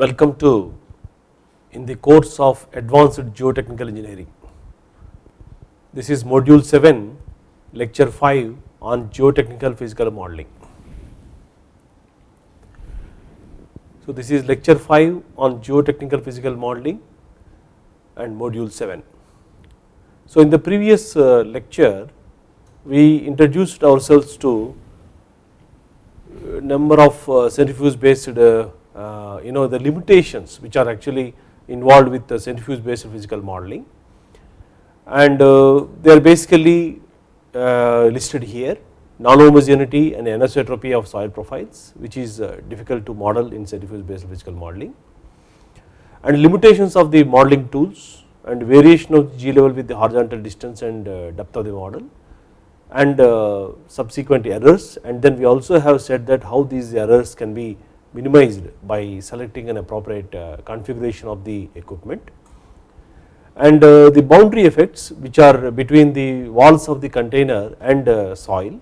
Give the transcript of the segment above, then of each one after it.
Welcome to in the course of advanced geotechnical engineering. This is module 7 lecture 5 on geotechnical physical modeling. So this is lecture 5 on geotechnical physical modeling and module 7. So in the previous uh, lecture we introduced ourselves to number of uh, centrifuge based uh, uh, you know the limitations which are actually involved with the centrifuge based physical modeling. And uh, they are basically uh, listed here non-homogeneity and anisotropy of soil profiles which is uh, difficult to model in centrifuge based physical modeling. And limitations of the modeling tools and variation of G level with the horizontal distance and depth of the model. And uh, subsequent errors. And then we also have said that how these errors can be minimized by selecting an appropriate uh, configuration of the equipment. And uh, the boundary effects which are between the walls of the container and soil.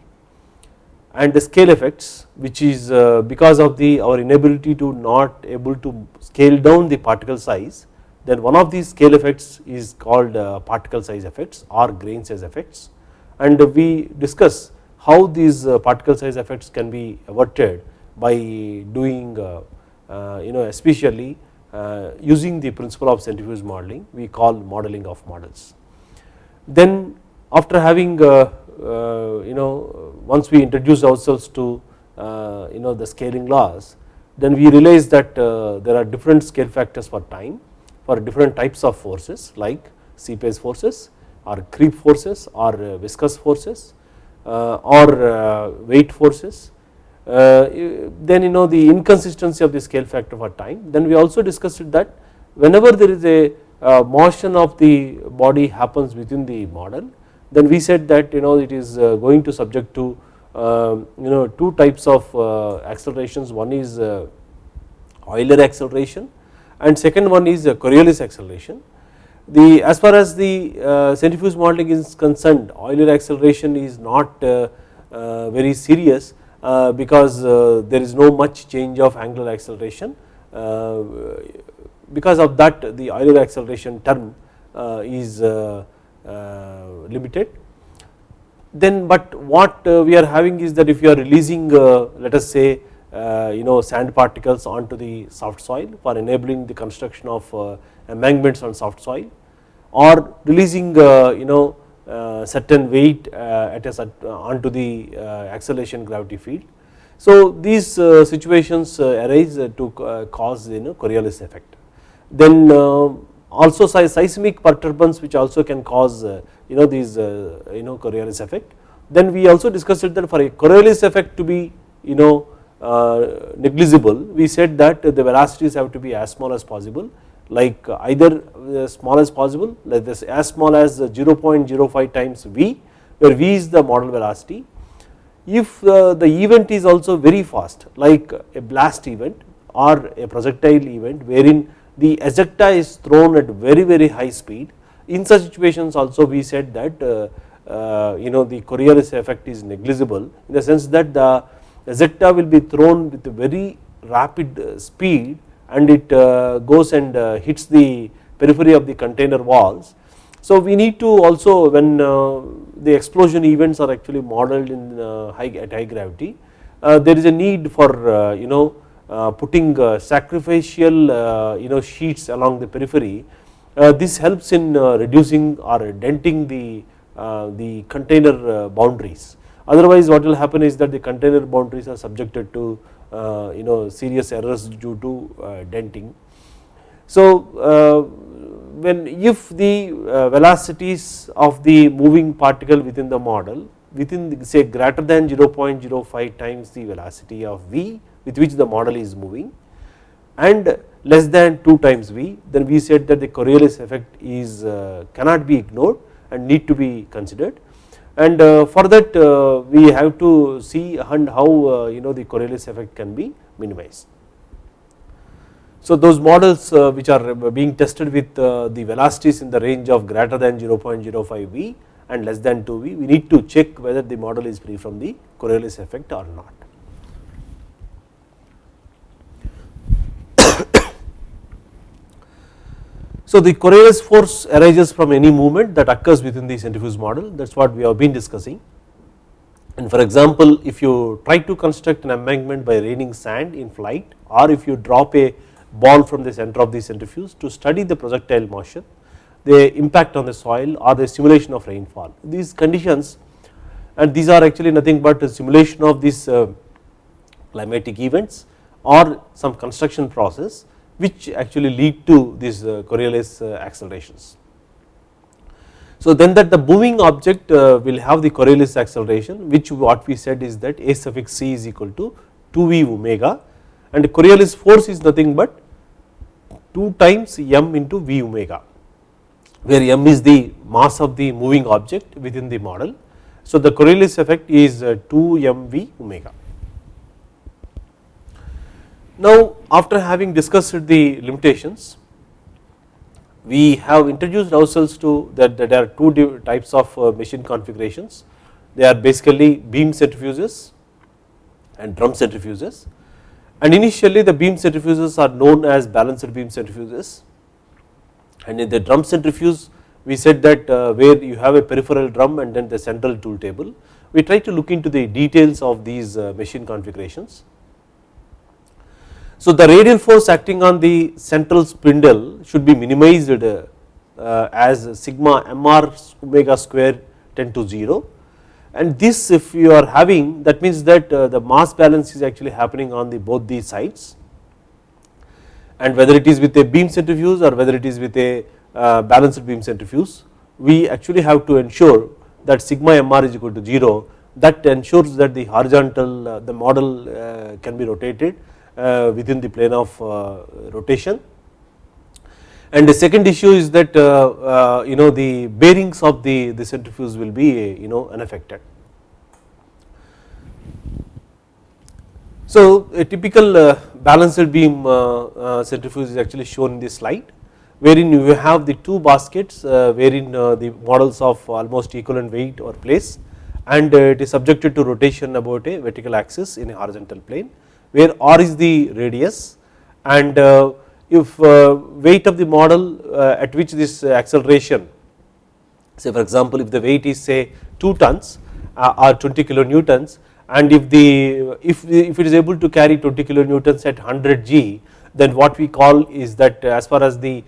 And the scale effects which is because of the our inability to not able to scale down the particle size then one of these scale effects is called particle size effects or grain size effects. And we discuss how these uh, particle size effects can be averted by doing uh, uh, you know especially using the principle of centrifuge modeling we call modeling of models. Then after having you know once we introduce ourselves to you know the scaling laws then we realize that there are different scale factors for time for different types of forces like seepage forces or creep forces or uh, viscous forces uh, or uh, weight forces then you know the inconsistency of the scale factor for time. Then we also discussed that whenever there is a motion of the body happens within the model then we said that you know it is going to subject to um, you know two types of accelerations. One is Euler acceleration and second one is Coriolis acceleration. The as far as the uh, centrifuge modeling is concerned Euler acceleration is not uh, uh, very serious uh, because uh, there is no much change of angular acceleration uh, because of that the Euler acceleration term is limited. Then but what we are having is that if you are releasing let us say you know sand particles onto the soft soil for enabling the construction of embankments on soft soil or releasing uh, you know uh, Uh, certain weight uh, at a uh, onto the uh, acceleration gravity field. So these situations arise to cause you know Coriolis effect. Then also seismic perturbance which also can cause you know these you know Coriolis effect. Then we also discussed that for a Coriolis effect to be you know negligible we said that the velocities have to be as small as possible like either as small as possible like this as small as 0.05 times v where v is the model velocity. If uh, the event is also very fast like a blast event or a projectile event wherein the ejecta is thrown at very very high speed in such situations also we said that uh, uh, you know the Coriolis effect is negligible in the sense that the ejecta will be thrown with a very rapid speed and it uh, goes and uh, hits the periphery of the container walls. So we need to also when uh, the explosion events are actually modeled in uh, high at high gravity uh, there is a need for uh, you know putting sacrificial you know sheets along the periphery this helps in reducing or denting the the container boundaries otherwise what will happen is that the container boundaries are subjected to you know serious errors due to uh, denting. So uh, when if the velocities of the moving particle within the model within say greater than 0.05 times the velocity of v with which the model is moving and less than 2 times v then we said that the Coriolis effect is cannot be ignored and need to be considered and uh, for that uh, we have to see and how uh, you know the Coriolis effect can be minimized. So those models which are being tested with the velocities in the range of greater than 0.05 v and less than 2 v we need to check whether the model is free from the Coriolis effect or not. So the Coriolis force arises from any movement that occurs within the centrifuge model. That is what we have been discussing. And for example if you try to construct an embankment by raining sand in flight or if you drop a ball from the center of the centrifuge to study the projectile motion the impact on the soil or the simulation of rainfall. These conditions and these are actually nothing but a simulation of these uh, climatic events or some construction process which actually lead to these uh, Coriolis uh, accelerations. So then that the moving object uh, will have the Coriolis acceleration which what we said is that A suffix c is equal to 2v omega and Coriolis force is nothing but 2 times m into v omega where m is the mass of the moving object within the model. So the Coriolis effect is 2 mv omega. Now after having discussed the limitations we have introduced ourselves to that, that there are two types of uh, machine configurations. They are basically beam centrifuges and drum centrifuges. And initially the beam centrifuges are known as balanced beam centrifuges. And in the drum centrifuge we said that uh, where you have a peripheral drum and then the central tool table. We try to look into the details of these uh, machine configurations so the radial force acting on the central spindle should be minimized uh, as sigma mr omega square tend to 0 and this if you are having that means that uh, the mass balance is actually happening on the both these sides. And whether it is with a beam centrifuge or whether it is with a uh, balanced beam centrifuge we actually have to ensure that sigma mr is equal to 0 that ensures that the horizontal the model can be rotated Uh, within the plane of uh, rotation. And the second issue is that uh, uh, you know the bearings of the, the centrifuge will be you know unaffected. So a typical uh, balanced beam centrifuge is actually shown in this slide wherein you have the two baskets wherein the models of almost equivalent weight or place and it is subjected to rotation about a vertical axis in a horizontal plane where r is the radius and uh, if uh, weight of the model uh, at which this acceleration say for example if the weight is say 2 tons or 20 kilonewtons and if the if, if it is able to carry 20 kilonewtons at 100 g then what we call is that as far as the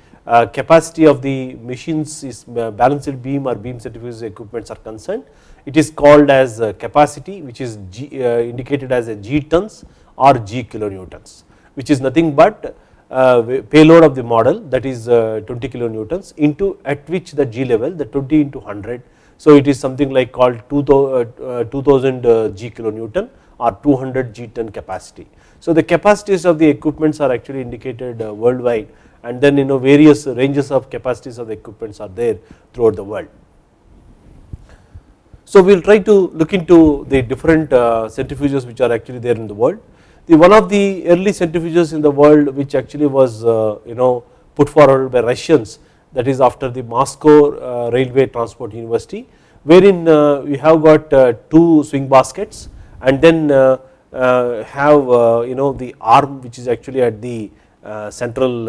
capacity of the machines is balanced beam or beam centrifuge equipments are concerned it is called as uh, capacity which is G, indicated as a g tons or g kilonewtons which is nothing but uh, payload of the model that is uh, 20 kilonewtons into at which the g level the 20 into 100 so it is something like called 2000 uh, g kilonewton or 200 g ton capacity. So the capacities of the equipments are actually indicated worldwide and then you know various ranges of capacities of the equipments are there throughout the world so we will try to look into the different uh, centrifuges which are actually there in the world the one of the early centrifuges in the world which actually was uh, you know put forward by Russians that is after the Moscow uh, Railway Transport University wherein uh, we have got uh, two swing baskets and then uh, have you know the arm which is actually at the central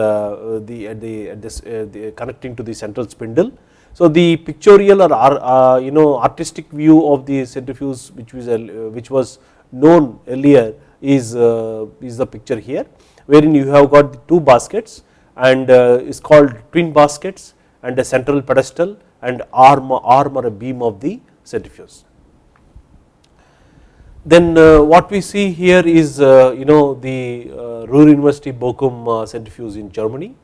the at the at this the connecting to the central spindle. So the pictorial or uh, you know artistic view of the centrifuge which was uh, which was known earlier is, uh, is the picture here wherein you have got the two baskets and uh, is called twin baskets and a central pedestal and arm, arm or a beam of the centrifuge. Then uh, what we see here is uh, you know the uh, Ruhr University Bochum centrifuge in Germany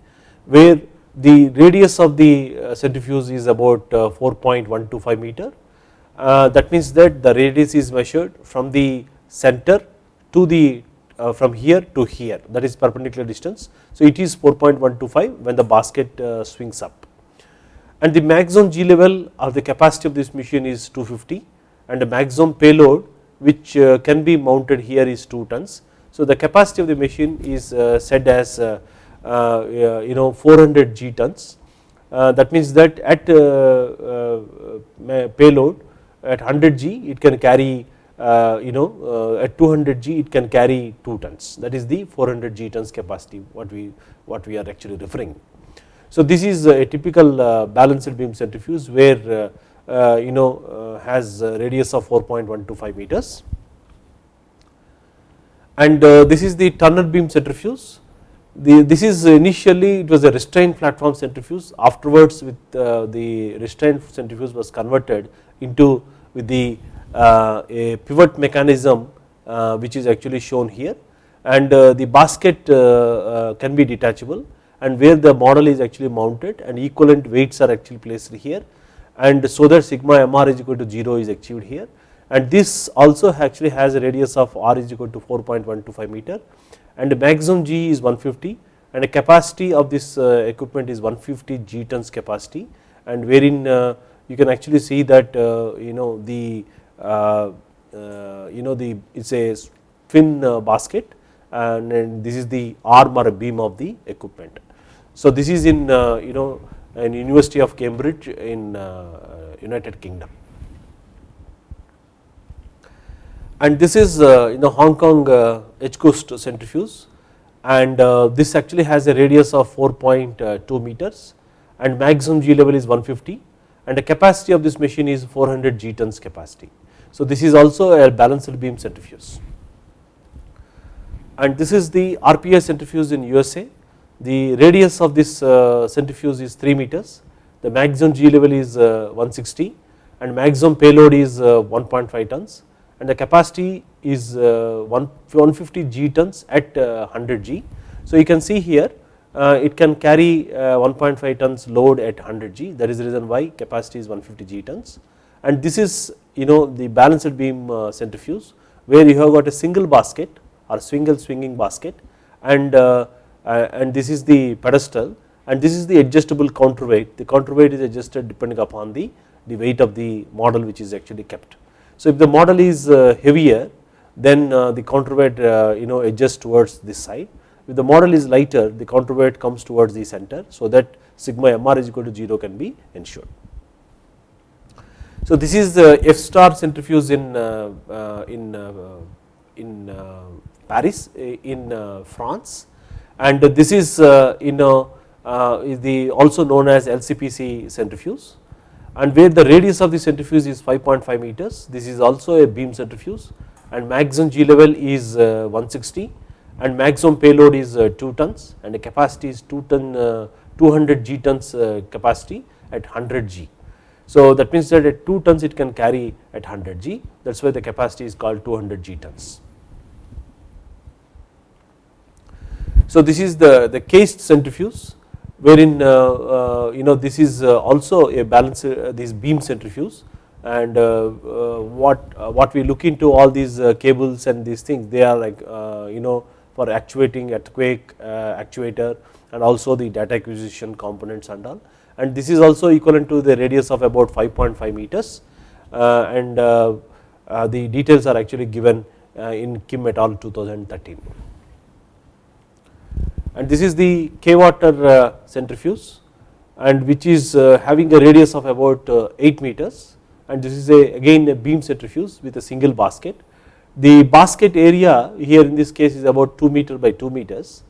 where the radius of the centrifuge is about 4.125 meter that means that the radius is measured from the center to the uh, from here to here that is perpendicular distance. So it is 4.125 when the basket uh, swings up and the maximum G level of the capacity of this machine is 250 and the maximum payload which uh, can be mounted here is 2 tons. So the capacity of the machine is uh, said as uh, uh, Uh, you know 400 G tons uh, that means that at uh, payload at 100 G it can carry uh, you know uh, at 200 G it can carry 2 tons. That is the 400 G tons capacity what we what we are actually referring. So this is a typical balanced beam centrifuge where you know has radius of 4.125 meters. And this is the Turner beam centrifuge the, this is initially it was a restrained platform centrifuge. Afterwards with uh, the restrained centrifuge was converted into with the uh, a pivot mechanism uh, which is actually shown here. And the basket can be detachable and where the model is actually mounted and equivalent weights are actually placed here. And so that sigma mr is equal to 0 is achieved here. And this also actually has a radius of r is equal to 4.125 meter and the maximum G is 150 and the capacity of this uh, equipment is 150 G tons capacity and wherein uh, you can actually see that uh, you know the you know the it is a twin basket and this is the arm or beam of the equipment. So this is in you know in University of Cambridge in United Kingdom. And this is uh, you know Hong Kong uh, HKUST centrifuge. And uh, this actually has a radius of 4.2 meters. And maximum G level is 150 and the capacity of this machine is 400 G tons capacity. So this is also a balanced beam centrifuge. And this is the RPI centrifuge in USA. The radius of this centrifuge is 3 meters, the maximum G level is 160 and maximum payload is 1.5 tons and the capacity is uh, 150 G tons at 100 uh, G. So you can see here uh, it can carry 1.5 tons load at 100 G. That is the reason why capacity is 150 G tons. And this is you know the balanced beam centrifuge where you have got a single basket or single swinging basket. And and this is the pedestal. And this is the adjustable counterweight. The counterweight is adjusted depending upon the the weight of the model which is actually kept so if the model is uh, heavier then uh, the counterweight uh, you know adjusts towards this side. If the model is lighter the counterweight comes towards the center so that sigma mr is equal to 0 can be ensured. So this is the F star centrifuge in uh, uh, in uh, in Paris in France and this is you know the also known as LCPC centrifuge and where the radius of the centrifuge is 5.5 meters this is also a beam centrifuge. And maximum G level is uh, 160 and maximum payload is uh, 2 tons. And the capacity is 2 ton uh, 200 G tons capacity at 100 G. So that means that at 2 tons it can carry at 100 G. That is why the capacity is called 200 G tons. So this is the, the KAIST centrifuge wherein uh, uh, you know this is uh, also a balance uh, this beam centrifuge and uh, uh, what what we look into all these cables and these things they are like you know for actuating earthquake actuator and also the data acquisition components and all. And this is also equivalent to the radius of about 5.5 meters and the details are actually given in Kim et al 2013 and this is the K water uh, centrifuge and which is uh, having a radius of about uh, 8 meters. And this is a again a beam centrifuge with a single basket. The basket area here in this case is about 2 meter by 2 meters.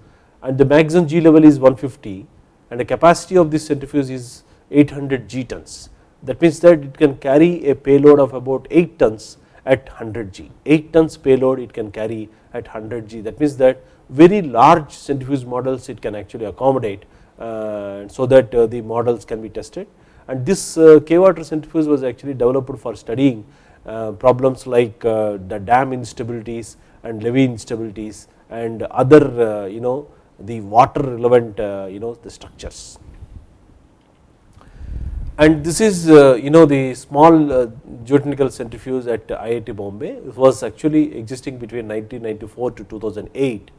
And the maximum G level is 150 and the capacity of this centrifuge is 800 G tons. That means that it can carry a payload of about 8 tons at 100 G. 8 tons payload it can carry at 100 G. That means that very large centrifuge models it can actually accommodate uh, so that uh, the models can be tested. And this uh, K water centrifuge was actually developed for studying problems like the dam instabilities and levee instabilities and other you know the water relevant you know the structures. And this is you know the small geotechnical centrifuge at IIT Bombay. It was actually existing between 1994 to 2008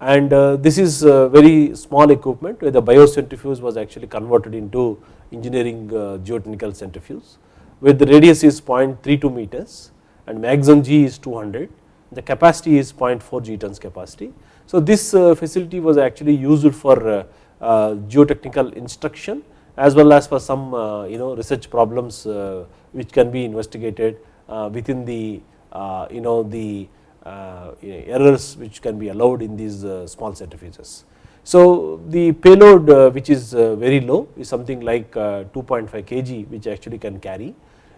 and uh, this is very small equipment where the biocentrifuge was actually converted into engineering uh, geotechnical centrifuge where the radius is 0.32 meters and maximum G is 200 the capacity is 0.4 G tons capacity. So this uh, facility was actually used for geotechnical instruction as well as for some you know research problems which can be investigated within the you know the uh, Uh, errors which can be allowed in these uh, small centrifuges. So the payload uh, which is uh, very low is something like uh, 2.5 kg which actually can carry.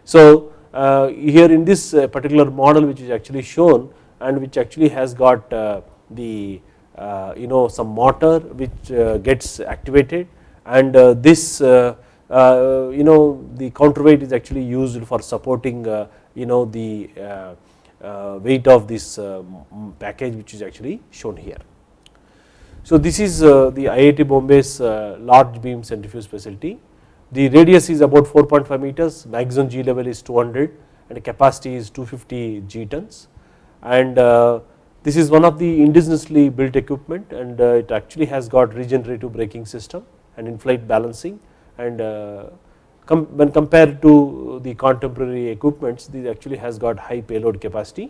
So uh, here in this uh, particular model which is actually shown and which actually has got the you know some motor which gets activated and this you know the counterweight is actually used for supporting you know the weight of this package which is actually shown here. So this is uh, the IIT Bombay's uh, large beam centrifuge facility. The radius is about 4.5 meters, maximum G level is 200 and capacity is 250 G tons and uh, this is one of the indigenously built equipment and it actually has got regenerative braking system and in-flight balancing and com when compared to the contemporary equipments this actually has got high payload capacity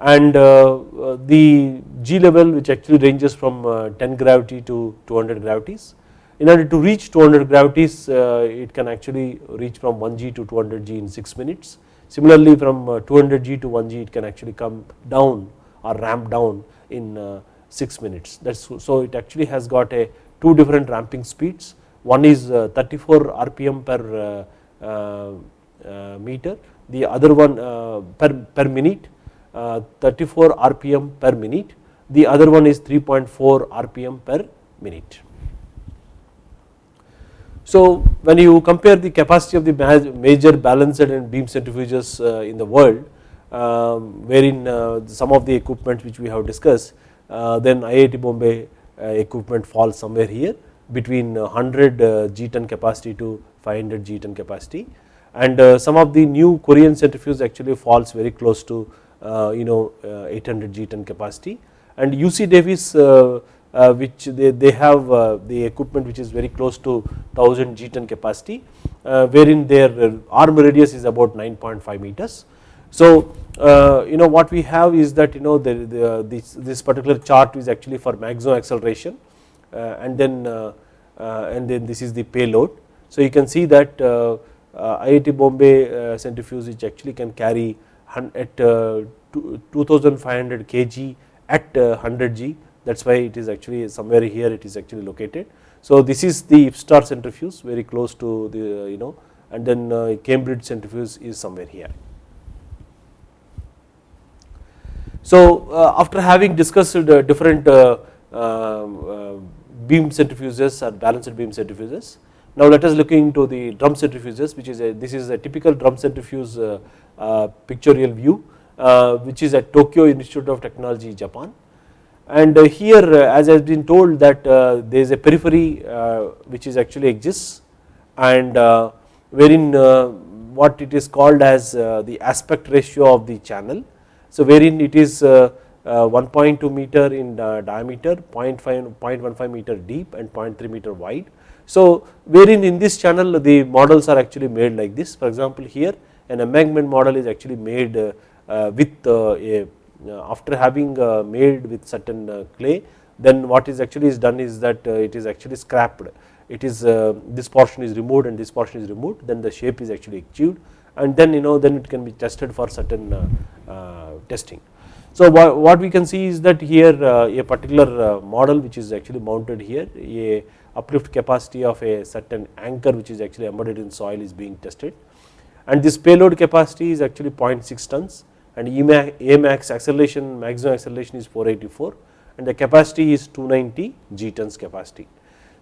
and uh, uh, the G level which actually ranges from uh, 10 gravity to 200 gravities. In order to reach 200 gravities it can actually reach from 1 G to 200 G in 6 minutes. Similarly from 200 G to 1 G it can actually come down or ramp down in 6 minutes that's so it actually has got a two different ramping speeds one is 34 rpm per meter. The other one per, per minute uh, 34 rpm per minute, the other one is 3.4 rpm per minute. So when you compare the capacity of the major balanced and beam centrifuges uh, in the world, um, wherein uh, some of the equipment which we have discussed, then IIT Bombay equipment falls somewhere here between uh, 100 uh, G ton capacity to 500 G ton capacity. And uh, some of the new Korean centrifuges actually falls very close to uh, you know uh, 800 G ton capacity. And UC Davis uh, which they, they have the equipment which is very close to 1000 G ton capacity wherein their arm radius is about 9.5 meters. So you know what we have is that you know the, the, this, this particular chart is actually for maximum acceleration Uh, and then uh, uh, and then this is the payload. So you can see that IIT Bombay centrifuge which actually can carry at uh, 2500 kg at 100 uh, G that is why it is actually somewhere here it is actually located. So this is the IFSTTAR centrifuge very close to the you know and then uh, Cambridge centrifuge is somewhere here. So after having discussed different um, beam centrifuges or balanced beam centrifuges now let us look into the drum centrifuges which is a this is a typical drum centrifuge uh, uh pictorial view uh, which is at Tokyo Institute of Technology Japan and uh, here uh, as I have been told that uh, there is a periphery which is actually exists and wherein what it is called as the aspect ratio of the channel. So wherein it is Uh, 1.2 meter in uh, diameter 0.5 0.15 meter deep and 0.3 meter wide. So wherein in this channel the models are actually made like this for example here an embankment model is actually made uh, uh, with uh, a uh, after having made with certain clay then what is actually is done is that it is actually scrapped it is this portion is removed and this portion is removed then the shape is actually achieved and then you know then it can be tested for certain testing. So what we can see is that here uh, a particular uh, model which is actually mounted here a uplift capacity of a certain anchor which is actually embedded in soil is being tested and this payload capacity is actually 0.6 tons and Amax acceleration maximum acceleration is 484 and the capacity is 290 G tons capacity.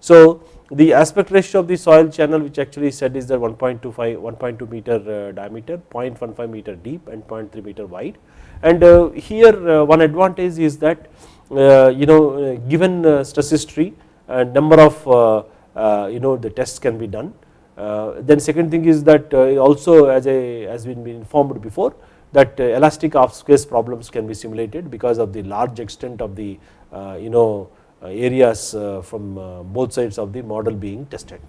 So the aspect ratio of the soil channel which actually said is that 1.25 1.2 meter uh, diameter 0.15 meter deep and 0.3 meter wide. And uh, here uh, one advantage is that uh, you know uh, given uh, stress history number of you know the tests can be done. Then second thing is that also as a has been informed before that elastic half space problems can be simulated because of the large extent of the you know Uh, areas uh, from uh, both sides of the model being tested.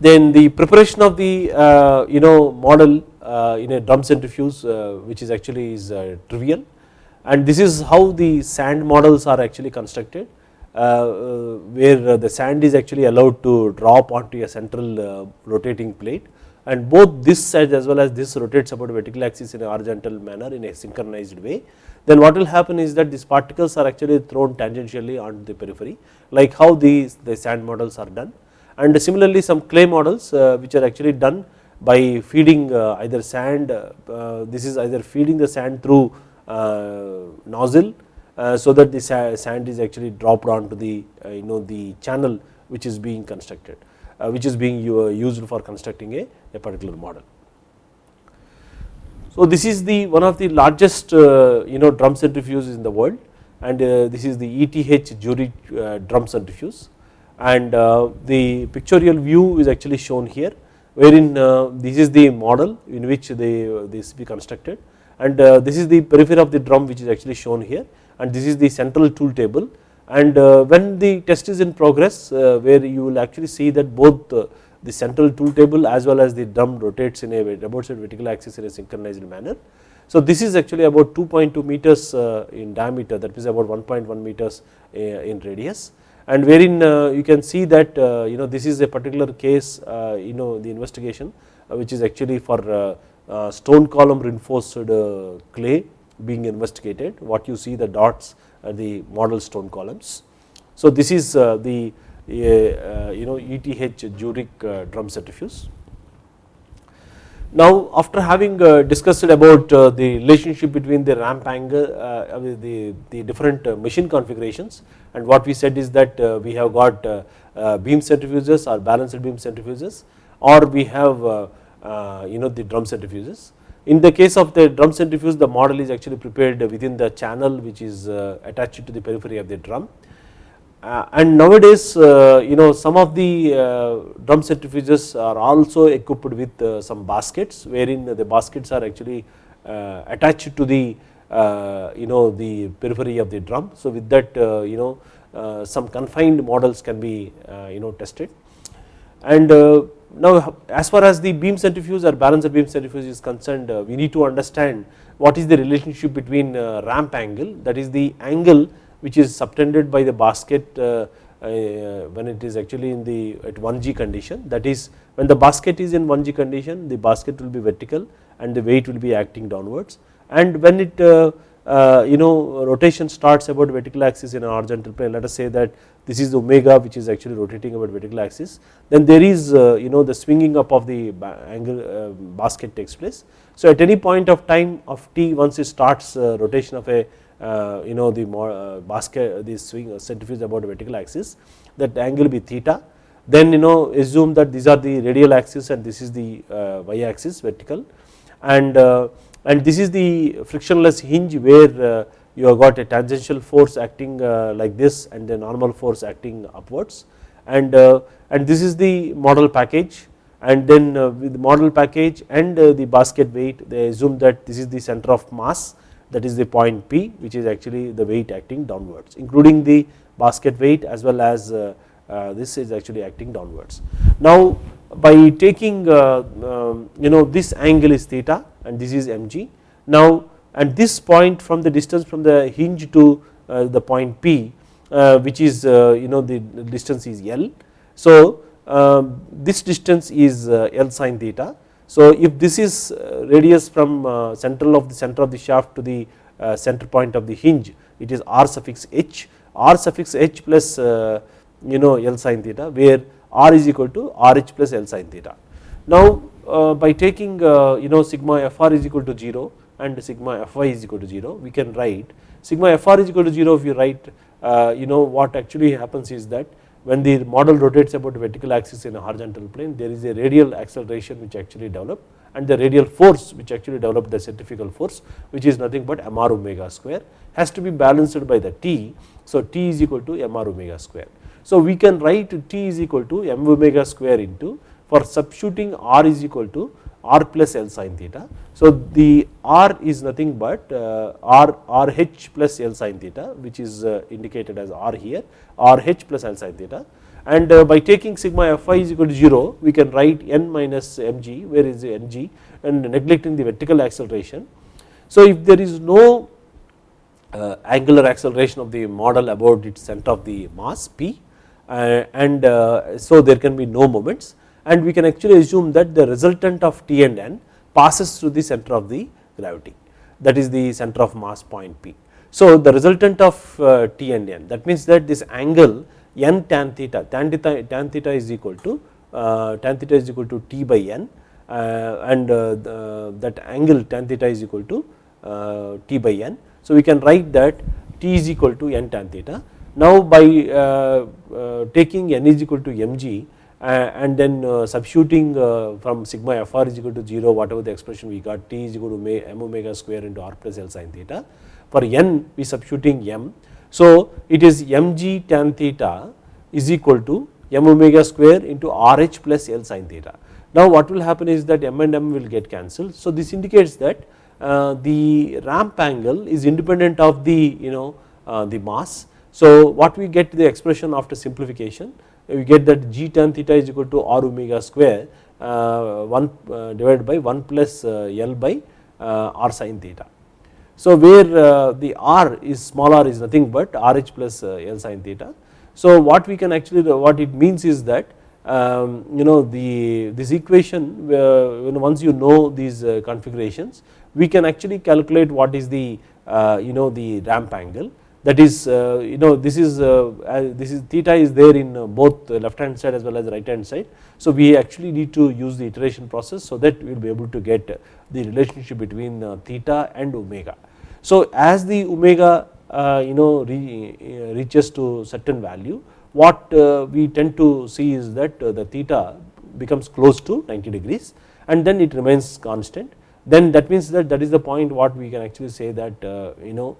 Then the preparation of the you know model in a drum centrifuge which is actually is trivial and this is how the sand models are actually constructed uh, uh, where the sand is actually allowed to drop onto a central uh, rotating plate and both this as well as this rotates about vertical axis in a horizontal manner in a synchronized way. Then what will happen is that these particles are actually thrown tangentially on the periphery like how these the sand models are done. And similarly some clay models uh, which are actually done by feeding uh, either sand uh, this is either feeding the sand through nozzle so that the sand is actually dropped onto the you know the channel which is being constructed which is being used for constructing a a particular model. So this is the one of the largest uh, you know drum centrifuges in the world and uh, this is the ETH uh, drum centrifuge. And the pictorial view is actually shown here wherein this is the model in which they this be constructed. And this is the periphery of the drum which is actually shown here. And this is the central tool table and uh, when the test is in progress uh, where you will actually see that both uh, the central tool table as well as the drum rotates in a about vertical axis in a synchronized manner. So this is actually about 2.2 meters uh, in diameter that is about 1.1 meters uh, in radius and wherein uh, you can see that you know this is a particular case you know the investigation which is actually for stone column reinforced clay being investigated what you see the dots Uh, the model stone columns. So this is uh, the uh, uh, you know ETH Zurich uh, drum centrifuge. Now after having uh, discussed about the relationship between the ramp angle the, the different machine configurations and what we said is that we have got beam centrifuges or balanced beam centrifuges or we have you know the drum centrifuges. In the case of the drum centrifuge the model is actually prepared within the channel which is uh, attached to the periphery of the drum uh, and nowadays uh, you know some of the uh, drum centrifuges are also equipped with uh, some baskets wherein the baskets are actually uh, attached to the you know the periphery of the drum. So with that you know some confined models can be you know tested and now as far as the beam centrifuge or balanced beam centrifuge is concerned we need to understand what is the relationship between ramp angle that is the angle which is subtended by the basket uh, uh, when it is actually in the at 1g condition. That is when the basket is in 1g condition the basket will be vertical and the weight will be acting downwards. And when it uh, uh, you know rotation starts about vertical axis in a horizontal plane let us say that this is omega which is actually rotating about vertical axis then there is uh, you know the swinging up of the angle uh, basket takes place. So at any point of time of t once it starts rotation of a uh, you know the uh, basket the swing uh, centrifuge about vertical axis that angle will be theta then you know assume that these are the radial axis and this is the y axis vertical and and this is the frictionless hinge where you have got a tangential force acting like this and the normal force acting upwards. And and this is the model package. And then with the model package and the basket weight they assume that this is the center of mass. That is the point P which is actually the weight acting downwards including the basket weight as well as uh, uh, this is actually acting downwards. Now by taking uh, um, you know this angle is theta and this is mg. Now and this point from the distance from the hinge to the point P which is you know the distance is L. So um, this distance is L sin theta so if this is uh, radius from uh, central of the center of the shaft to the uh, center point of the hinge it is r suffix h r suffix h plus you know L sin theta where r is equal to rh plus L sin theta. Now by taking you know sigma fr is equal to 0 and sigma fy is equal to 0 we can write sigma fr is equal to 0 if you write uh, you know what actually happens is that when the model rotates about vertical axis in a horizontal plane there is a radial acceleration which actually develop and the radial force which actually develop the centrifugal force which is nothing but mr omega square has to be balanced by the t. So t is equal to mr omega square. So we can write t is equal to m omega square into for substituting r is equal to r plus L sin theta. So the r is nothing but uh, r rh plus L sin theta which is uh, indicated as r here rh plus L sin theta and uh, by taking sigma fy is equal to 0 we can write n minus mg where is the ng and neglecting the vertical acceleration. So if there is no angular acceleration of the model about its center of the mass p and so there can be no moments and we can actually assume that the resultant of T and N passes through the center of the gravity that is the center of mass point P. So the resultant of uh, T and N that means that this angle n tan theta tan theta, tan theta is equal to uh, tan theta is equal to T by N uh, and uh, the, that angle tan theta is equal to uh, T by N. So we can write that T is equal to N tan theta. Now by uh, taking N is equal to mg and then uh, substituting uh, from sigma fr is equal to 0 whatever the expression we got t is equal to m omega square into r plus l sin theta. For n we substituting m. So it is mg tan theta is equal to m omega square into rh plus l sin theta. Now what will happen is that m and m will get cancelled. So this indicates that uh, the ramp angle is independent of the you know the mass. So what we get the expression after simplification we get that g tan theta is equal to r omega square uh, 1 uh, divided by 1 plus uh, L by r sin theta. So where the r is small r is nothing but rh plus L sin theta. So what we can actually what it means is that um, you know the this equation once you know these configurations we can actually calculate what is the you know the ramp angle that is uh, you know this is uh, uh, this is theta is there in uh, both left hand side as well as right hand side. So we actually need to use the iteration process so that we will be able to get the relationship between uh, theta and omega. So as the omega uh, you know reaches to certain value what we tend to see is that the theta becomes close to 90 degrees and then it remains constant then that means that that is the point what we can actually say that you know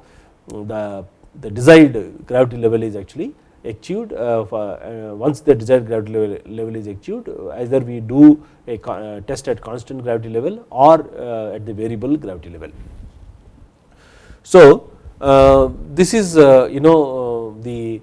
the the desired gravity level is actually achieved uh, uh, once the desired gravity level, level is achieved either we do a uh, test at constant gravity level or uh, at the variable gravity level. So uh, this is uh, you know the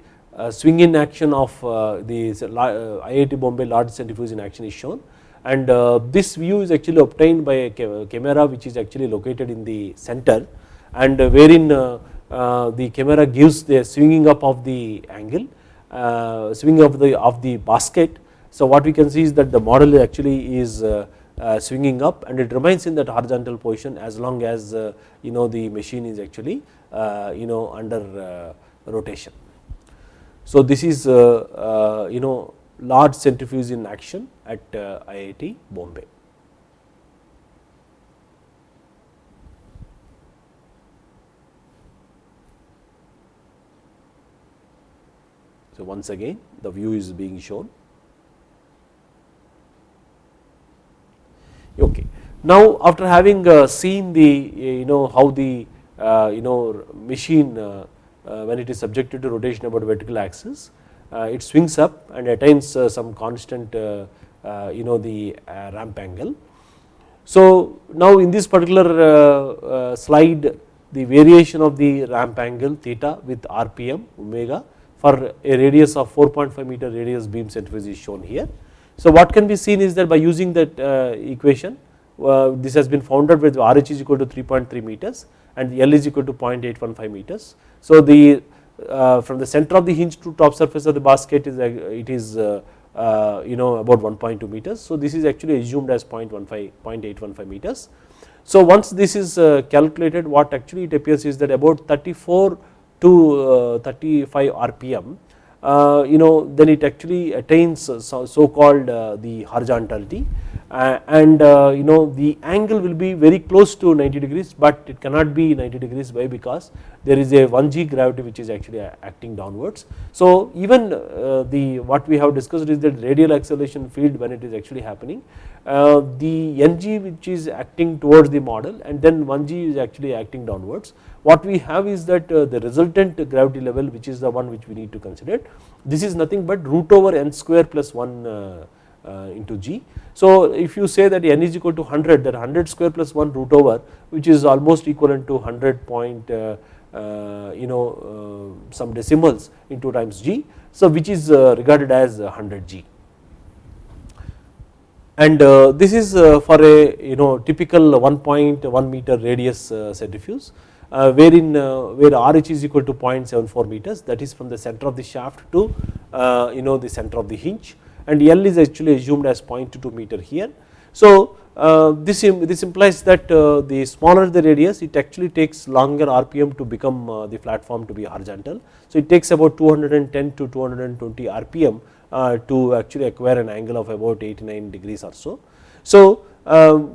swing in action of the IIT Bombay large centrifuge in action is shown and this view is actually obtained by a camera which is actually located in the center and wherein uh, Uh, the camera gives the swinging up of the angle, uh, swinging of the of the basket. So what we can see is that the model actually is uh, uh swinging up and it remains in that horizontal position as long as uh, you know the machine is actually you know under rotation. So this is you know large centrifuge in action at IIT Bombay. So once again the view is being shown. Okay. Now after having uh, seen the you know how the uh, you know machine uh, uh when it is subjected to rotation about vertical axis uh, it swings up and attains uh, some constant you know the ramp angle. So now in this particular slide the variation of the ramp angle theta with rpm omega for a radius of 4.5 meter radius beam centrifuge is shown here. So what can be seen is that by using that uh, equation uh, this has been founded with RH is equal to 3.3 meters and L is equal to 0.815 meters. So the uh, from the center of the hinge to top surface of the basket is it is you know about 1.2 meters. So this is actually assumed as 0.15 0.815 meters. So once this is calculated what actually it appears is that about 34 to uh, 35 rpm uh, you know then it actually attains so, so called uh, the horizontality and you know the angle will be very close to 90 degrees but it cannot be 90 degrees why because there is a 1g gravity which is actually acting downwards. So even the what we have discussed is that radial acceleration field when it is actually happening the ng which is acting towards the model and then 1g is actually acting downwards what we have is that uh, the resultant gravity level which is the one which we need to consider this is nothing but root over n square plus 1 uh, uh, into g. So if you say that n is equal to 100 that 100 square plus 1 root over which is almost equivalent to 100 point uh, uh, you know uh, some decimals into times g. So which is regarded as 100 g. And this is for a you know typical 1.1 meter radius centrifuge wherein uh, where RH is equal to 0.74 meters that is from the center of the shaft to uh, you know the center of the hinge and L is actually assumed as 0.22 meter here. So uh, this, this implies that uh, the smaller the radius it actually takes longer RPM to become uh, the platform to be horizontal. So it takes about 210 to 220 RPM to actually acquire an angle of about 89 degrees or so. So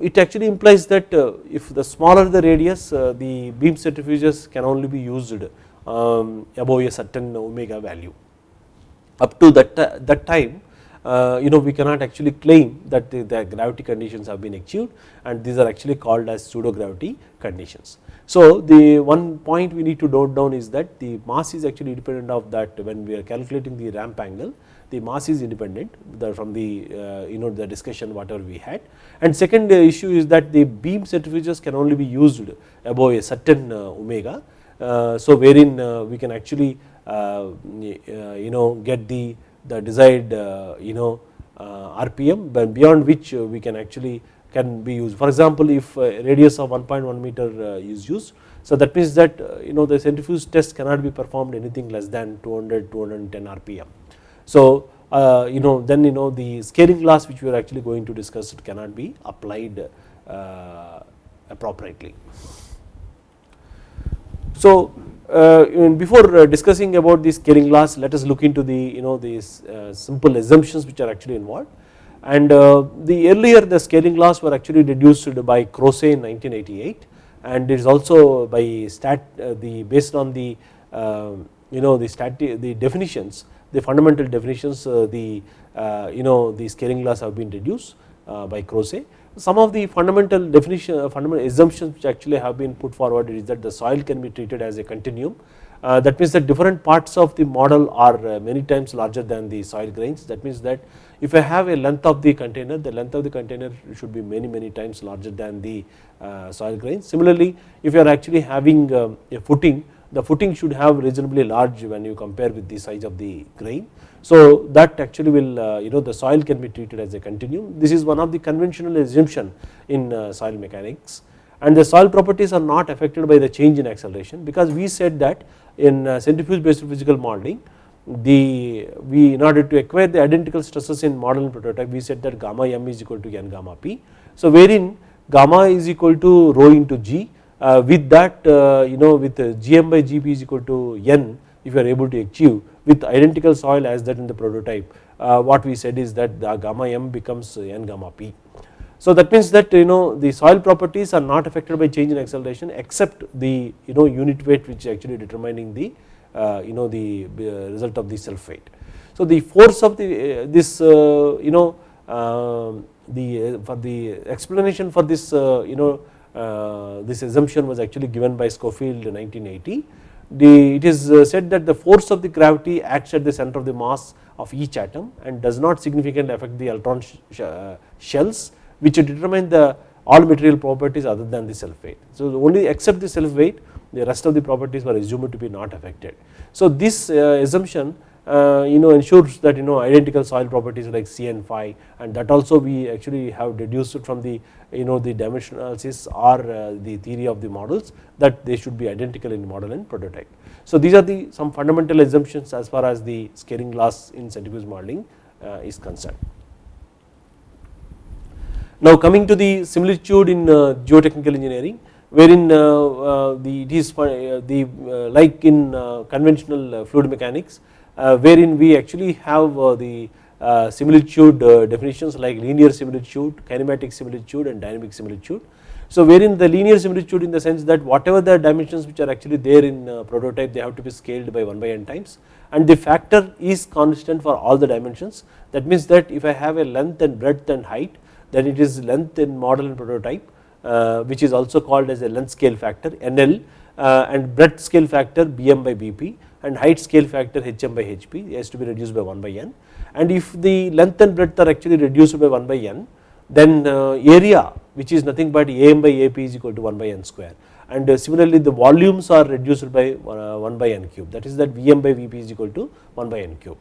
it actually implies that if the smaller the radius the beam centrifuges can only be used um, above a certain omega value. Up to that, that time uh, you know we cannot actually claim that the, the, gravity conditions have been achieved and these are actually called as pseudo gravity conditions. So the one point we need to note down is that the mass is actually independent of that when we are calculating the ramp angle the mass is independent from the uh, you know the discussion whatever we had and second issue is that the beam centrifuges can only be used above a certain uh, omega. Uh, so wherein uh, we can actually uh, you know get the the desired uh, you know uh, RPM but beyond which uh, we can actually can be used. For example, if radius of 1.1 meter is used, so that means that you know the centrifuge test cannot be performed anything less than 200 210 RPM. So uh, you know then you know the scaling laws which we are actually going to discuss it cannot be applied uh, appropriately. So uh, before uh, discussing about the scaling laws let us look into the you know these uh, simple assumptions which are actually involved and the earlier the scaling laws were actually deduced by Croce in 1988 and it is also by stat the based on the you know the stat the definitions the fundamental definitions the you know the scaling laws have been reduced by Croce. Some of the fundamental definition uh, fundamental assumptions which actually have been put forward is that the soil can be treated as a continuum. Uh, that means that different parts of the model are uh, many times larger than the soil grains. That means that if I have a length of the container the length of the container should be many many times larger than the uh, soil grains. Similarly if you are actually having um, a footing the footing should have reasonably large when you compare with the size of the grain so that actually will uh, you know the soil can be treated as a continuum. This is one of the conventional assumption in uh, soil mechanics and the soil properties are not affected by the change in acceleration because we said that in uh, centrifuge based physical modeling the we in order to acquire the identical stresses in model and prototype we said that gamma m is equal to n gamma p. So wherein gamma is equal to rho into g with that uh, you know with uh, gm by gp is equal to n if you are able to achieve with identical soil as that in the prototype uh, what we said is that the gamma m becomes n gamma p. So that means that you know the soil properties are not affected by change in acceleration except the you know unit weight which is actually determining the uh, you know the uh, result of the self weight. So the force of the this you know um, the for the explanation for this you know this assumption was actually given by Schofield in 1980 the, it is uh, said that the force of the gravity acts at the center of the mass of each atom and does not significantly affect the electron uh, shells which determine the all material properties other than the self weight. So only except the self weight the rest of the properties were assumed to be not affected. So this uh, assumption uh, you know ensures that you know identical soil properties like C and phi and that also we actually have deduced from the you know the dimension analysis or uh, the theory of the models that they should be identical in model and prototype. So these are the some fundamental assumptions as far as the scaling laws in centrifuge modeling uh, is concerned. Now coming to the similitude in uh, geotechnical engineering wherein uh, uh, the it is the like in conventional fluid mechanics wherein we actually have the uh, similitude uh, definitions like linear similitude, kinematic similitude and dynamic similitude. So wherein the linear similitude in the sense that whatever the dimensions which are actually there in uh, prototype they have to be scaled by 1 by n times and the factor is constant for all the dimensions that means that if I have a length and breadth and height then it is length in model and prototype uh, which is also called as a length scale factor NL uh, and breadth scale factor BM by BP and height scale factor HM by HP has to be reduced by 1 by n. And if the length and breadth are actually reduced by 1 by n then uh, area which is nothing but am by ap is equal to 1 by n square. And uh, similarly the volumes are reduced by uh, 1 by n cube. That is that vm by vp is equal to 1 by n cube.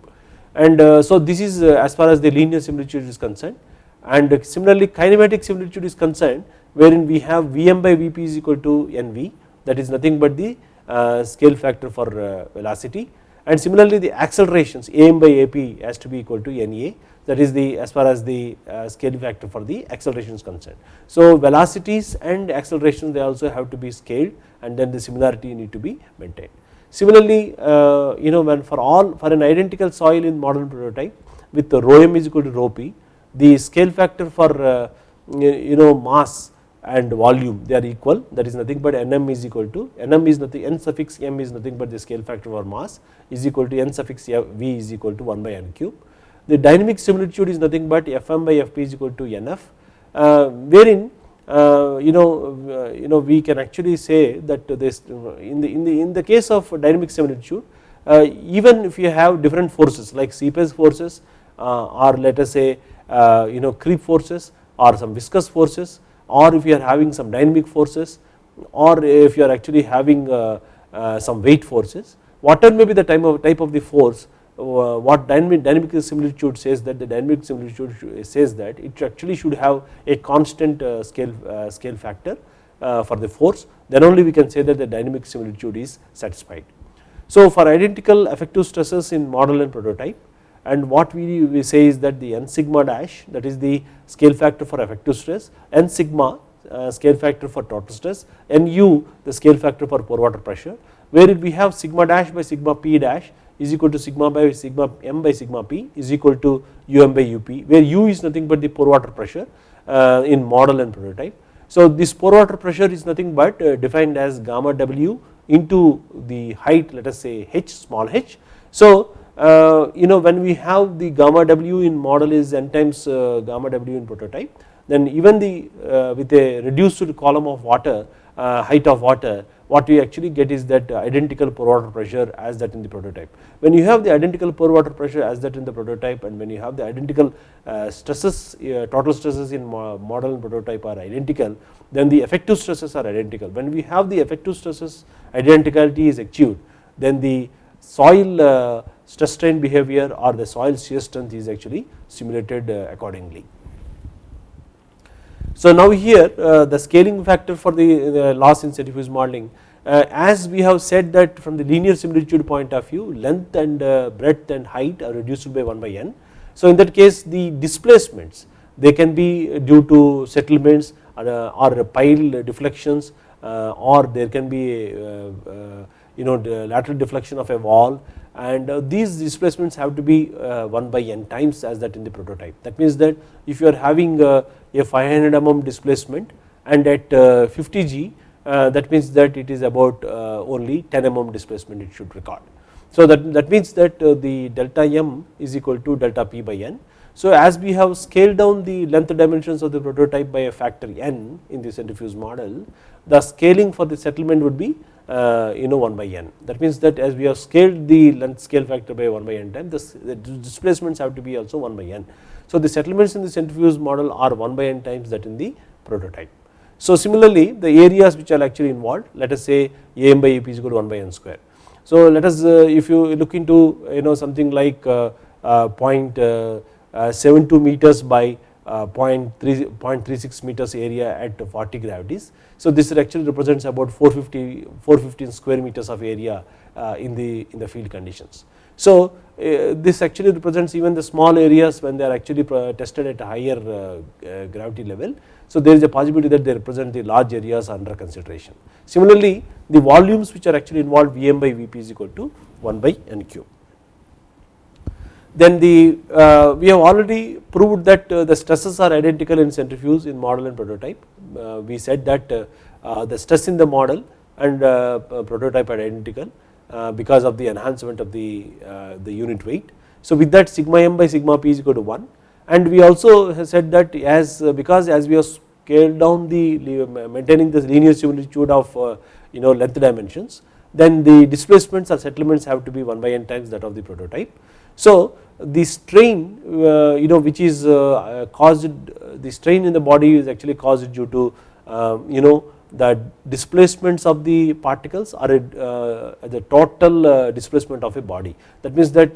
And so this is as far as the linear similitude is concerned. And similarly kinematic similitude is concerned wherein we have vm by vp is equal to nv that is nothing but the scale factor for velocity and similarly the accelerations am by ap has to be equal to na that is the as far as the uh, scale factor for the acceleration is concerned. So velocities and accelerations they also have to be scaled and then the similarity need to be maintained. Similarly uh, you know when for all for an identical soil in model prototype with the rho m is equal to rho p the scale factor for uh, you know mass and volume they are equal that is nothing but nm is equal to nm is nothing n suffix m is nothing but the scale factor for mass is equal to n suffix v is equal to 1 by n cube. The dynamic similitude is nothing but fm by fp is equal to nf uh, wherein uh, you know uh, you know we can actually say that this in the in the in the case of dynamic similitude uh, even if you have different forces like seepage forces uh, or let us say uh, you know creep forces or some viscous forces or if you are having some dynamic forces or if you are actually having uh, uh, some weight forces whatever may be the type of, type of the force uh, what dynamic, dynamic similitude says that the dynamic similitude says that it actually should have a constant scale, scale factor for the force then only we can say that the dynamic similitude is satisfied. So for identical effective stresses in model and prototype and what we, we say is that the n sigma dash that is the scale factor for effective stress, n sigma uh, scale factor for total stress, nu the scale factor for pore water pressure where we have sigma dash by sigma p dash is equal to sigma by sigma m by sigma p is equal to um by up where u is nothing but the pore water pressure uh, in model and prototype. So this pore water pressure is nothing but uh, defined as gamma w into the height let us say h small h. So Uh, you know when we have the gamma w in model is n times uh, gamma w in prototype then even the uh, with a reduced column of water uh, height of water what we actually get is that identical pore water pressure as that in the prototype. When you have the identical pore water pressure as that in the prototype and when you have the identical uh, stresses total stresses in model and prototype are identical then the effective stresses are identical. When we have the effective stresses identicality is achieved then the soil stress strain behavior or the soil shear strength is actually simulated uh, accordingly. So now here uh, the scaling factor for the, loss in centrifuge modeling uh, as we have said that from the linear similitude point of view length and breadth and height are reduced by 1 by n. So in that case the displacements they can be due to settlements or, or pile deflections or there can be you know lateral deflection of a wall and uh, these displacements have to be uh, 1 by n times as that in the prototype. That means that if you are having uh, a 500 mm displacement and at 50 g that means that it is about only 10 mm displacement it should record. So that, that means that the delta m is equal to delta p by n. So as we have scaled down the length dimensions of the prototype by a factor n in the centrifuge model the scaling for the settlement would be you know 1 by n that means that as we have scaled the length scale factor by 1 by n time the displacements have to be also 1 by n. So the settlements in the centrifuge model are 1 by n times that in the prototype. So similarly the areas which are actually involved let us say am by ap is equal to 1 by n square. So let us uh, if you look into you know something like uh, uh, point, uh, 0.72 meters by 0.36 meters area at 40 gravities. So this actually represents about 450 415 square meters of area uh, in the in the field conditions. So uh, this actually represents even the small areas when they are actually tested at a higher uh, gravity level. So there is a possibility that they represent the large areas under consideration. Similarly the volumes which are actually involved Vm by Vp is equal to 1 by n cube then the uh, we have already proved that uh, the stresses are identical in centrifuge in model and prototype. Uh, we said that uh, uh, the stress in the model and uh, prototype are identical because of the enhancement of the the unit weight. So with that sigma m by sigma p is equal to 1 and we also said that as because as we have scaled down the maintaining the linear similitude of you know length dimensions then the displacements or settlements have to be 1 by n times that of the prototype. So the strain uh, you know which is uh, caused the strain in the body is actually caused due to um, you know the displacements of the particles are uh, the total displacement of a body. That means that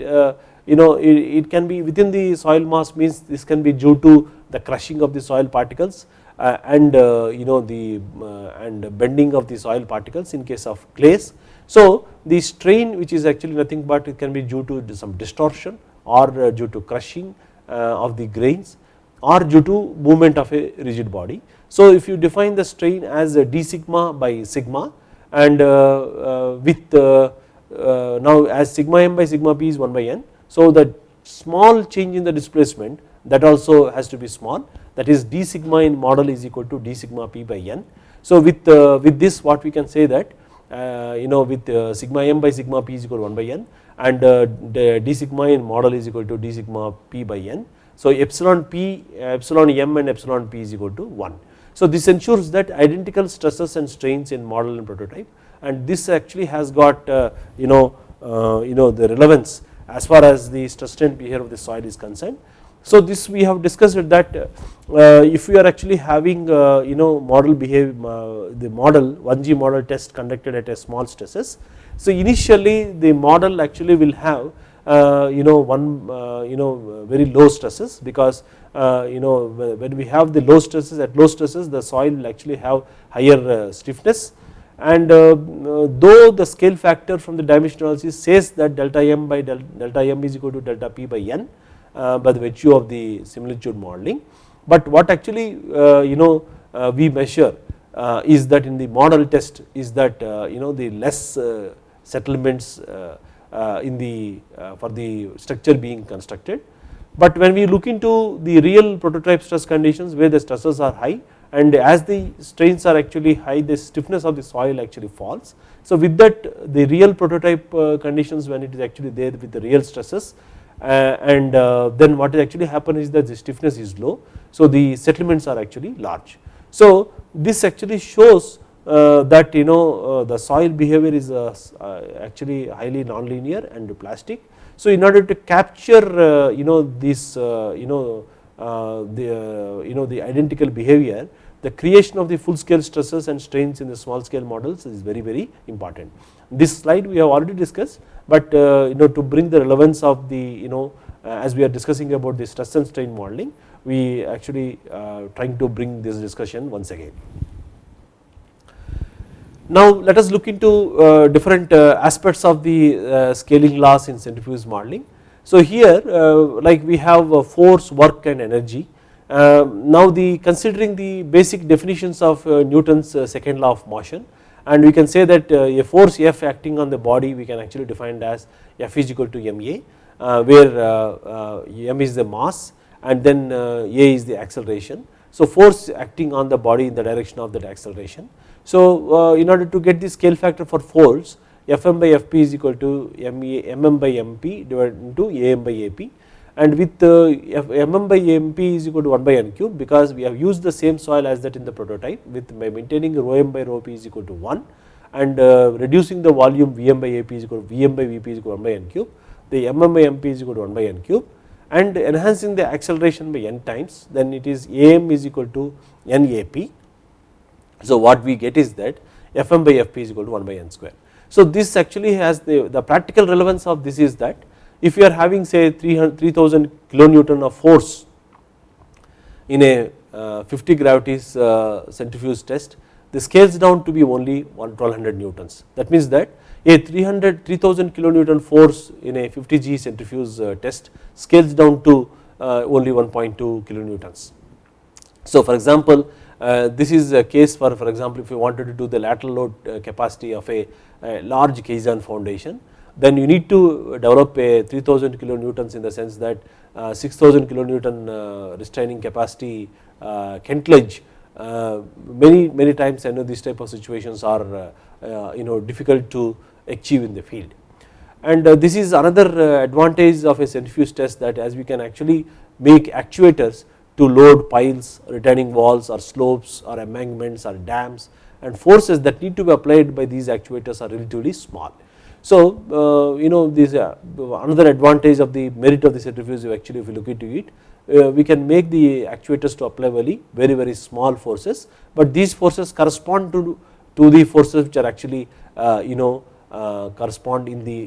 you know it, can be within the soil mass means this can be due to the crushing of the soil particles and you know the and bending of the soil particles in case of clays So the strain which is actually nothing but it can be due to some distortion or uh, due to crushing uh, of the grains or due to movement of a rigid body. So if you define the strain as d sigma by sigma and uh, with now as sigma m by sigma p is 1 by n. So the small change in the displacement that also has to be small that is d sigma in model is equal to d sigma p by n. So with, uh, with this what we can say that uh, Uh, you know with uh, sigma m by sigma p is equal to 1 by n and uh, d sigma in model is equal to d sigma p by n. So epsilon p epsilon m and epsilon p is equal to 1. So this ensures that identical stresses and strains in model and prototype and this actually has got uh, you know you know the relevance as far as the stress strain behavior of the soil is concerned so this we have discussed that uh, if we are actually having uh, you know model behave uh, the model 1G model test conducted at a small stresses. So initially the model actually will have you know one you know very low stresses because you know when we have the low stresses at low stresses the soil will actually have higher stiffness and though the scale factor from the dimension analysis says that delta m by delta m is equal to delta p by n Uh, by the virtue of the similitude modeling. But what actually uh, you know uh, we measure uh, is that in the model test is that uh, you know the less settlements in the for the structure being constructed. But when we look into the real prototype stress conditions where the stresses are high and as the strains are actually high the stiffness of the soil actually falls. So with that the real prototype conditions when it is actually there with the real stresses uh, Uh, and uh, then what actually happen is that the stiffness is low so the settlements are actually large. So this actually shows uh, that you know uh, the soil behavior is uh, actually highly nonlinear and plastic. So in order to capture you know this you know the you know the identical behavior the creation of the full scale stresses and strains in the small scale models is very very important. This slide we have already discussed but uh, you know to bring the relevance of the you know uh, as we are discussing about the stress and strain modeling we actually uh, trying to bring this discussion once again. Now let us look into uh, different uh, aspects of the uh, scaling laws in centrifuge modeling. So here like we have force, work and energy. now the considering the basic definitions of Newton's second law of motion and we can say that uh, a force F acting on the body we can actually define as F is equal to ma uh, where uh, m is the mass and then a is the acceleration. So force acting on the body in the direction of that acceleration. So in order to get the scale factor for force Fm by Fp is equal to mm by mp divided into am by ap and with mm by mp is equal to 1 by n cube because we have used the same soil as that in the prototype with maintaining rho m by rho p is equal to 1 and uh, reducing the volume vm by ap is equal to vm by vp is equal to 1 by n cube the mm by mp is equal to 1 by n cube and enhancing the acceleration by n times then it is am is equal to nap. So what we get is that fm by fp is equal to 1 by n square. So this actually has the, the practical relevance of this is that if you are having say 3000 kilonewton of force in a uh, 50 gravities uh, centrifuge test this scales down to be only 1200 newtons that means that a 300 3000 kilonewton force in a 50 g centrifuge uh, test scales down to only 1.2 kilonewtons. So for example this is a case for for example if you wanted to do the lateral load capacity of a, a large caisson foundation then you need to develop a 3000 kilonewtons in the sense that uh, 6000 kilonewton uh, restraining capacity uh, Kentledge many many times I know these type of situations are you know difficult to achieve in the field. And this is another advantage of a centrifuge test that as we can actually make actuators to load piles retaining walls or slopes or embankments or dams and forces that need to be applied by these actuators are relatively small so uh, you know this uh, another advantage of the merit of the centrifuge actually if you look into it uh, we can make the actuators to apply very very very small forces but these forces correspond to to the forces which are actually you know correspond in the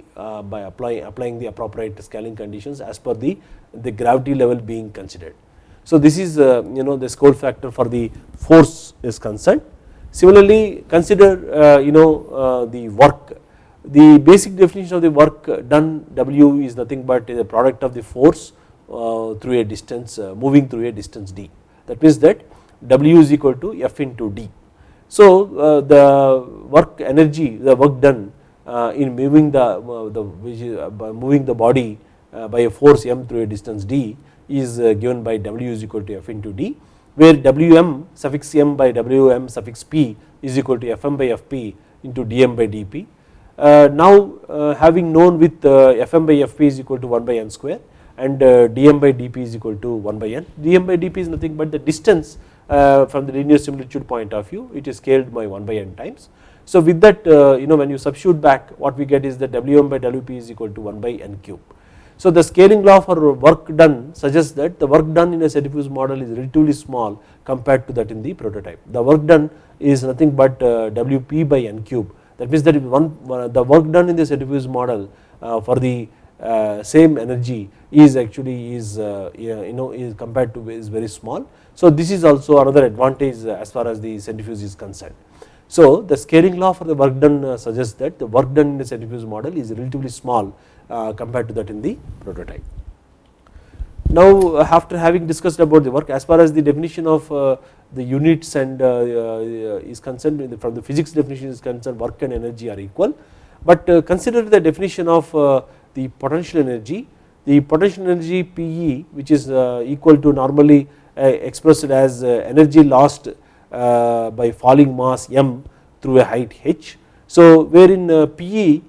by applying applying the appropriate scaling conditions as per the the gravity level being considered. So this is you know the scale factor for the force is concerned. Similarly consider you know the work the basic definition of the work done W is nothing but the product of the force uh, through a distance uh, moving through a distance d that means that W is equal to F into d. So uh, the work energy the work done in moving the, moving the body by a force m through a distance d is given by W is equal to F into d where Wm suffix m by Wm suffix p is equal to Fm by Fp into dm by dp. Uh, now uh, having known with uh, Fm by Fp is equal to 1 by n square and dm by dp is equal to 1 by n. dm by dp is nothing but the distance from the linear similitude point of view it is scaled by 1 by n times. So with that you know when you substitute back what we get is that Wm by Wp is equal to 1 by n cube. So the scaling law for work done suggests that the work done in a centrifuge model is relatively small compared to that in the prototype. The work done is nothing but Wp by n cube that means that one uh, the work done in this centrifuge model uh, for the uh, same energy is actually is you know is compared to is very small. So this is also another advantage as far as the centrifuge is concerned. So the scaling law for the work done suggests that the work done in the centrifuge model is relatively small compared to that in the prototype. Now after having discussed about the work as far as the definition of the units and uh, uh, is concerned from the physics definition is concerned work and energy are equal but uh, consider the definition of uh, the potential energy the potential energy PE which is uh, equal to normally uh, expressed as energy lost by falling mass m through a height h. So wherein PE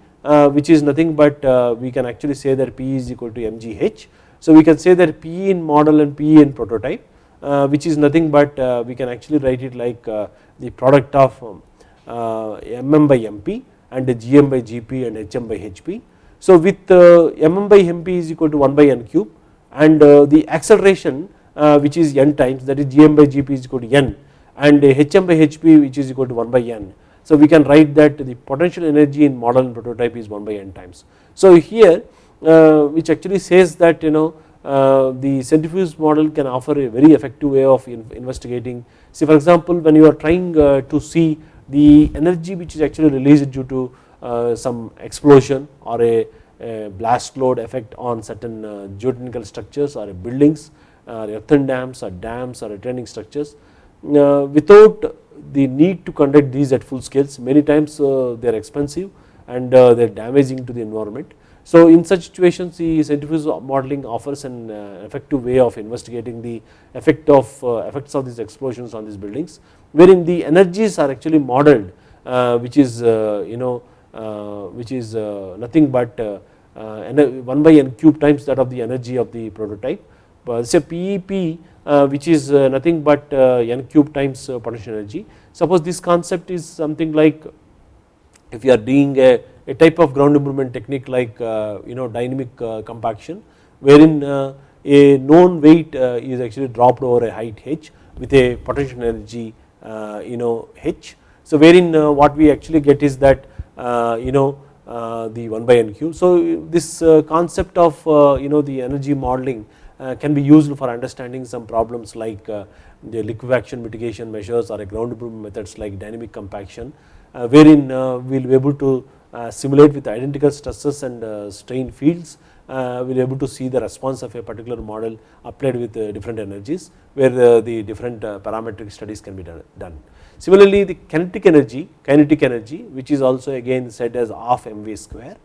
which is nothing but we can actually say that PE is equal to mgh. So we can say that PE in model and PE in prototype which is nothing but uh, we can actually write it like uh, the product of mm by mp and gm by gp and hm by hp. So with mm by mp is equal to 1 by n cube and the acceleration which is n times that is gm by gp is equal to n and hm by hp which is equal to 1 by n. So we can write that the potential energy in model and prototype is 1 by n times. So here which actually says that you know uh, Uh, the centrifuge model can offer a very effective way of investigating. See for example, when you are trying uh, to see the energy which is actually released due to uh, some explosion or a, a, blast load effect on certain uh, geotechnical structures or buildings uh, or earthen dams or dams or retaining structures without the need to conduct these at full scales many times they are expensive and they are damaging to the environment so in such situations the centrifuge modeling offers an uh, effective way of investigating the effect of uh, effects of these explosions on these buildings wherein the energies are actually modeled uh, which is uh, you know uh, which is uh, nothing but 1 by n cube times that of the energy of the prototype but say PEP which is nothing but n cube times potential energy. Suppose this concept is something like if you are doing a a type of ground improvement technique like uh, you know dynamic uh, compaction wherein uh, a known weight uh, is actually dropped over a height h with a potential energy uh, you know h. So wherein uh, what we actually get is that you know the 1 by n cube. So this concept of you know the energy modeling can be used for understanding some problems like the liquefaction mitigation measures or a ground improvement methods like dynamic compaction wherein we will be able to Uh, simulate with identical stresses and uh, strain fields uh, we are able to see the response of a particular model applied with uh, different energies where uh, the, different parametric studies can be done. Similarly the kinetic energy, kinetic energy which is also again said as half mv square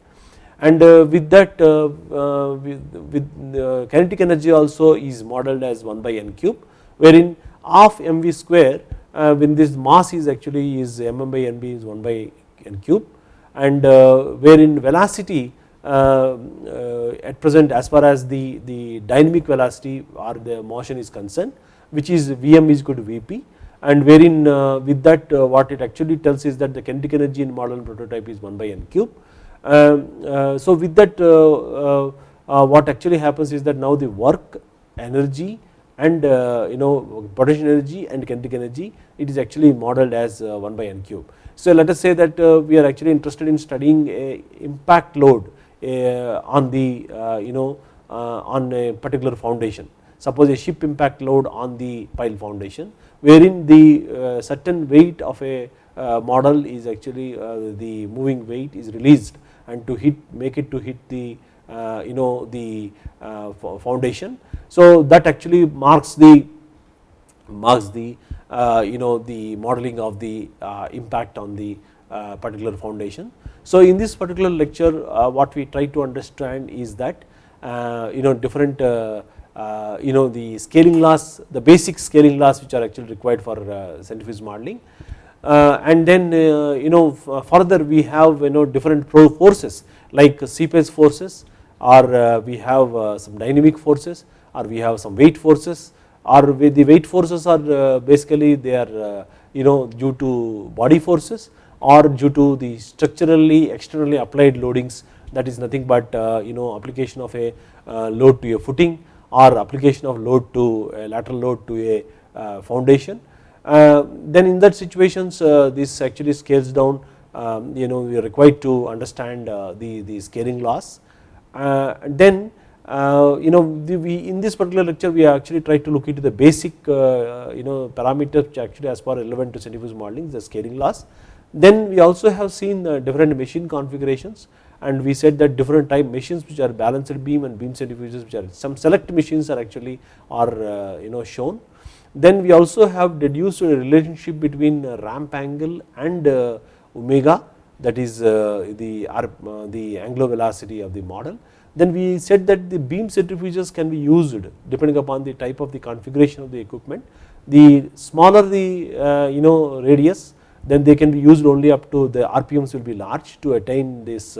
and with that with, with kinetic energy also is modeled as 1 by n cube wherein half mv square when this mass is actually is mm by nb is 1 by n cube and uh, wherein velocity uh, uh, at present as far as the, the dynamic velocity or the motion is concerned which is Vm is equal to Vp and wherein with that what it actually tells is that the kinetic energy in model and prototype is 1 by n cube. Um, so with that what actually happens is that now the work energy and you know potential energy and kinetic energy it is actually modeled as uh, 1 by n cube. So let us say that uh, we are actually interested in studying impact load uh, on the uh, you know on a particular foundation. Suppose a ship impact load on the pile foundation wherein the certain weight of a model is actually the moving weight is released and to hit make it to hit the you know the foundation. So that actually marks the marks the Uh, you know the modeling of the uh, impact on the uh, particular foundation. So in this particular lecture what we try to understand is that you know different uh, you know the scaling laws, the basic scaling laws which are actually required for uh, centrifuge modeling. Uh, and then you know further we have you know different forces like seepage forces or we have some dynamic forces or we have some weight forces or the weight forces are basically they are you know due to body forces or due to the structurally externally applied loadings that is nothing but you know application of a load to a footing or application of load to a lateral load to a uh, foundation. Uh, then in that situations uh, this actually scales down um, you know we are required to understand the, the scaling laws. then you know we in this particular lecture we actually try to look into the basic you know parameters which actually as far relevant to centrifuge modeling the scaling laws. Then we also have seen different machine configurations and we said that different type machines which are balanced beam and beam centrifuges which are some select machines are actually are uh, you know shown. Then we also have deduced a relationship between uh, ramp angle and uh, omega that is the the angular velocity of the model. Then we said that the beam centrifuges can be used depending upon the type of the configuration of the equipment. The smaller the you know radius then they can be used only up to the RPMs will be large to attain this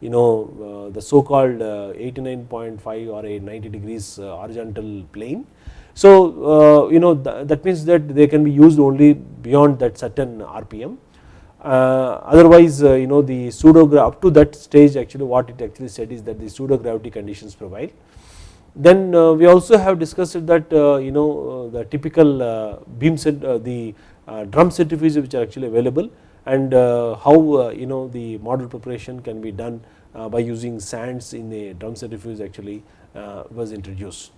you know uh, the so called uh, 89.5 or a 90 degrees uh, horizontal plane. So you know that means that they can be used only beyond that certain RPM. Uh, otherwise uh, you know the pseudo up to that stage actually what it actually said is that the pseudo gravity conditions prevail. Then uh, we also have discussed that you know the typical beam set the drum centrifuges which are actually available and uh, how uh, you know the model preparation can be done uh, by using sands in a drum centrifuge actually was introduced.